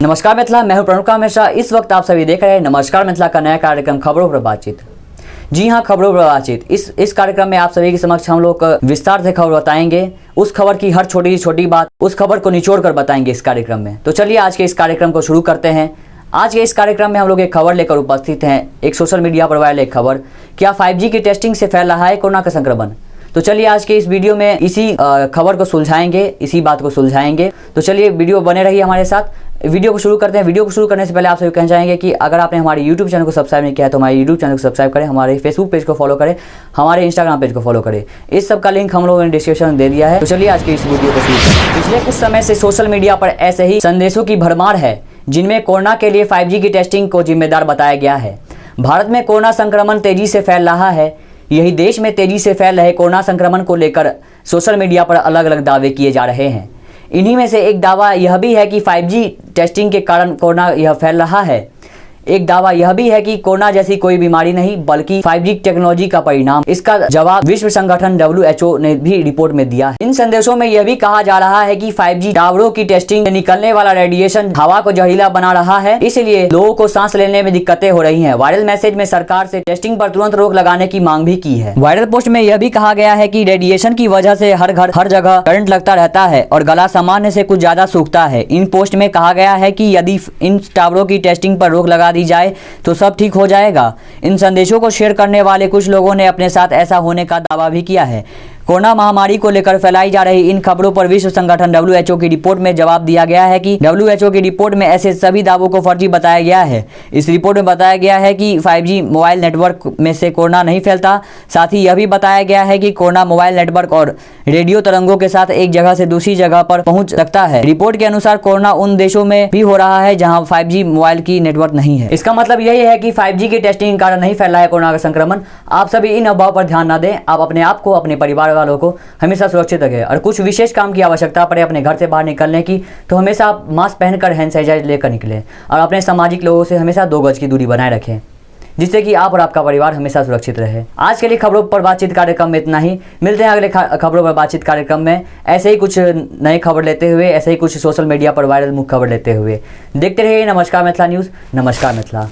नमस्कार मिथिला, मैं हूँ प्रणुका मिश्रा इस वक्त आप सभी देख रहे हैं नमस्कार मिथिला का नया कार्यक्रम, खबरों पर बातचीत। जी हाँ खबरों पर बातचीत। इस इस कार्यक्रम में आप सभी के समक्ष हम लोग विस्तार से खबर बताएँगे। उस खबर की हर छोटी छोटी बात, उस खबर को निचोड़ कर बताएँगे इस कार्यक्रम में। तो चलिए आज के इस कार्यक्रम को शुरू करते हैं। आज के इस कार्यक्रम में हम लोग एक खबर लेकर उपस्थित हैं, एक सोशल मीडिया पर वायरल एक खबर। क्या 5G की टेस्टिंग से फैल रहा है कोरोना का संक्रमण? तो चलिए आज के इस वीडियो में इसी खबर को सुलझाएँगे, इसी बात को सुलझाएँगे। तो चलिए वीडियो बने रहिए हमारे साथ। वीडियो को शुरू करते हैं। वीडियो को शुरू करने से पहले आप सभी कहना चाहेंगे कि अगर आपने हमारे यूट्यूब चैनल को सब्सक्राइब नहीं किया है तो हमारे यूट्यूब चैनल को सब्सक्राइब करें, हमारे फेसबुक पेज को फॉलो करें, हमारे इंस्टाग्राम पेज को फॉलो करें। इस सब का लिंक हम लोगों ने डिस्क्रिप्शन दे दिया है। तो चलिए आज के इस वीडियो को शुरू करें पिछले कुछ समय से सोशल मीडिया पर ऐसे ही संदेशों की भरमार है, जिनमें कोरोना के लिए 5G की टेस्टिंग को जिम्मेदार बताया गया है। भारत में कोरोना संक्रमण तेज़ी से फैल रहा है। यही देश में तेज़ी से फैल रहे कोरोना संक्रमण को लेकर सोशल मीडिया पर अलग अलग दावे किए जा रहे हैं। इन्हीं में से एक दावा यह भी है कि 5G टेस्टिंग के कारण कोरोना यह फैल रहा है। एक दावा यह भी है कि कोरोना जैसी कोई बीमारी नहीं, बल्कि 5G टेक्नोलॉजी का परिणाम। इसका जवाब विश्व संगठन WHO ने भी रिपोर्ट में दिया इन संदेशों में यह भी कहा जा रहा है कि 5G टावरों की टेस्टिंग से निकलने वाला रेडिएशन हवा को जहरीला बना रहा है। इसलिए लोगों को सांस लेने में दिक्कतें हो रही है। वायरल मैसेज में सरकार से टेस्टिंग पर तुरंत रोक लगाने की मांग भी की है। वायरल पोस्ट में यह भी कहा गया है कि रेडिएशन की वजह से हर घर, हर जगह करंट लगता रहता है और गला सामान्य से कुछ ज़्यादा सूखता है। इन पोस्ट में कहा गया है कि यदि इन टावरों की टेस्टिंग पर रोक लगा दी जाए तो सब ठीक हो जाएगा। इन संदेशों को शेयर करने वाले कुछ लोगों ने अपने साथ ऐसा होने का दावा भी किया है। कोरोना महामारी को लेकर फैलाई जा रही इन खबरों पर विश्व संगठन डब्ल्यू की रिपोर्ट में जवाब दिया गया है कि डब्ल्यू की रिपोर्ट में ऐसे सभी दावों को फर्जी बताया गया है। इस रिपोर्ट में बताया गया है कि 5G मोबाइल नेटवर्क में से कोरोना नहीं फैलता। साथ ही यह भी बताया गया है कि कोरोना मोबाइल नेटवर्क और रेडियो तरंगों के साथ एक जगह से दूसरी जगह पर पहुँच सकता है। रिपोर्ट के अनुसार कोरोना उन देशों में भी हो रहा है जहाँ 5G मोबाइल की नेटवर्क नहीं है। इसका मतलब यही है कि 5G की टेस्टिंग के कारण नहीं फैला है कोरोना का संक्रमण। आप सभी इन अफवाह पर ध्यान न दें। आप अपने आप को, अपने परिवार वालों को हमेशा सुरक्षित रखें और कुछ विशेष काम की आवश्यकता पड़े अपने घर से बाहर निकलने की तो हमेशा आप मास्क पहनकर हैंड सैनिटाइजर लेकर निकलें और अपने सामाजिक लोगों से हमेशा दो गज की दूरी बनाए रखें, जिससे कि आप और आपका परिवार हमेशा सुरक्षित रहे। आज के लिए खबरों पर बातचीत कार्यक्रम में इतना ही। मिलते हैं अगले खबरों पर बातचीत कार्यक्रम में। ऐसे ही कुछ नए खबर लेते हुए, ऐसे ही कुछ सोशल मीडिया पर वायरल मुख्य खबर लेते हुए। देखते रहिए नमस्कार मिथिला न्यूज़, नमस्कार मिथिला।